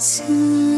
soon.